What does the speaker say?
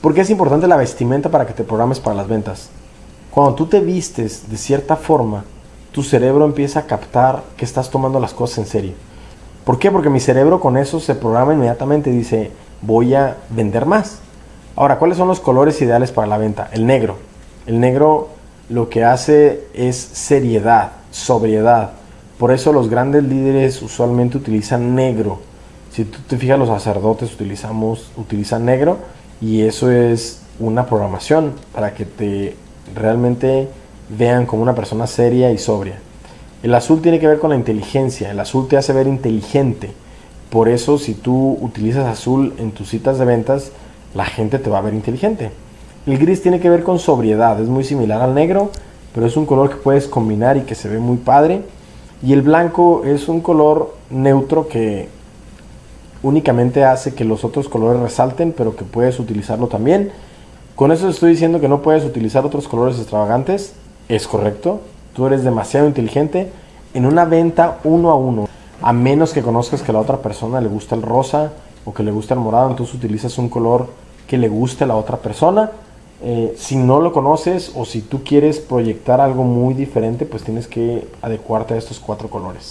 ¿Por qué es importante la vestimenta para que te programes para las ventas? Cuando tú te vistes de cierta forma, tu cerebro empieza a captar que estás tomando las cosas en serio. ¿Por qué? Porque mi cerebro con eso se programa inmediatamente y dice, voy a vender más. Ahora, ¿cuáles son los colores ideales para la venta? El negro. El negro lo que hace es seriedad, sobriedad. Por eso los grandes líderes usualmente utilizan negro. Si tú te fijas, los sacerdotes utilizamos, utilizan negro y eso es una programación para que te realmente vean como una persona seria y sobria. El azul tiene que ver con la inteligencia, el azul te hace ver inteligente. Por eso si tú utilizas azul en tus citas de ventas, la gente te va a ver inteligente. El gris tiene que ver con sobriedad, es muy similar al negro, pero es un color que puedes combinar y que se ve muy padre. Y el blanco es un color neutro que únicamente hace que los otros colores resalten, pero que puedes utilizarlo también. Con eso estoy diciendo que no puedes utilizar otros colores extravagantes. Es correcto. Tú eres demasiado inteligente en una venta uno a uno. A menos que conozcas que a la otra persona le gusta el rosa o que le gusta el morado, entonces utilizas un color que le guste a la otra persona. Eh, si no lo conoces o si tú quieres proyectar algo muy diferente, pues tienes que adecuarte a estos cuatro colores.